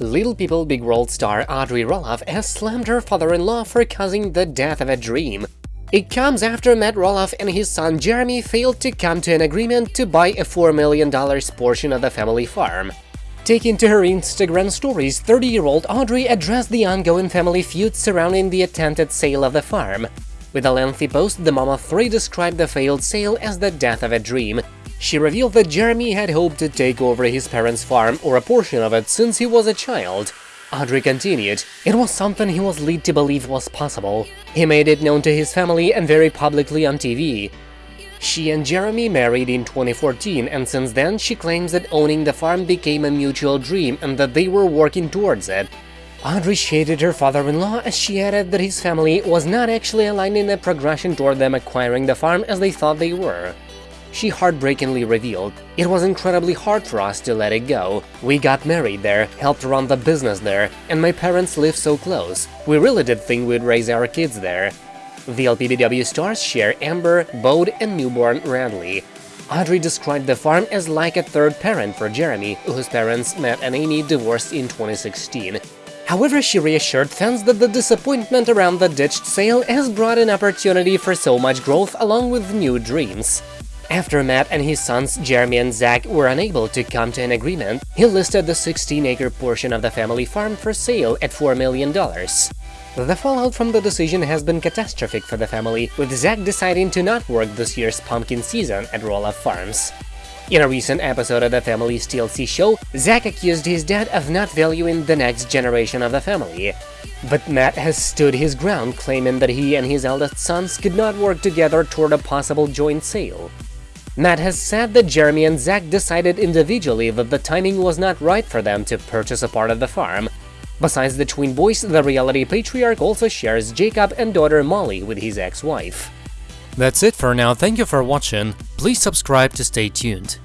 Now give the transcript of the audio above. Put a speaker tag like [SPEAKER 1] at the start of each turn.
[SPEAKER 1] Little People Big World star Audrey Roloff has slammed her father-in-law for causing the death of a dream. It comes after Matt Roloff and his son Jeremy failed to come to an agreement to buy a $4 million portion of the family farm. Taking to her Instagram stories, 30-year-old Audrey addressed the ongoing family feud surrounding the attempted sale of the farm. With a lengthy post, the mom of three described the failed sale as the death of a dream, she revealed that Jeremy had hoped to take over his parents' farm or a portion of it since he was a child. Audrey continued, it was something he was led to believe was possible. He made it known to his family and very publicly on TV. She and Jeremy married in 2014 and since then she claims that owning the farm became a mutual dream and that they were working towards it. Audrey shaded her father-in-law as she added that his family was not actually aligned in a progression toward them acquiring the farm as they thought they were. She heartbreakingly revealed, It was incredibly hard for us to let it go. We got married there, helped run the business there, and my parents live so close. We really did think we'd raise our kids there. The LPBW stars share Ember, Bode, and newborn Radley. Audrey described the farm as like a third parent for Jeremy, whose parents, Matt and Amy, divorced in 2016. However, she reassured fans that the disappointment around the ditched sale has brought an opportunity for so much growth along with new dreams. After Matt and his sons Jeremy and Zach were unable to come to an agreement, he listed the 16-acre portion of the family farm for sale at $4 million. The fallout from the decision has been catastrophic for the family, with Zach deciding to not work this year's pumpkin season at Roloff Farms. In a recent episode of the family's TLC show, Zach accused his dad of not valuing the next generation of the family. But Matt has stood his ground, claiming that he and his eldest sons could not work together toward a possible joint sale. Matt has said that Jeremy and Zach decided individually that the timing was not right for them to purchase a part of the farm. Besides the twin boys, the reality patriarch also shares Jacob and daughter Molly with his ex-wife.
[SPEAKER 2] That's it for now, thank you for watching, please subscribe to stay tuned.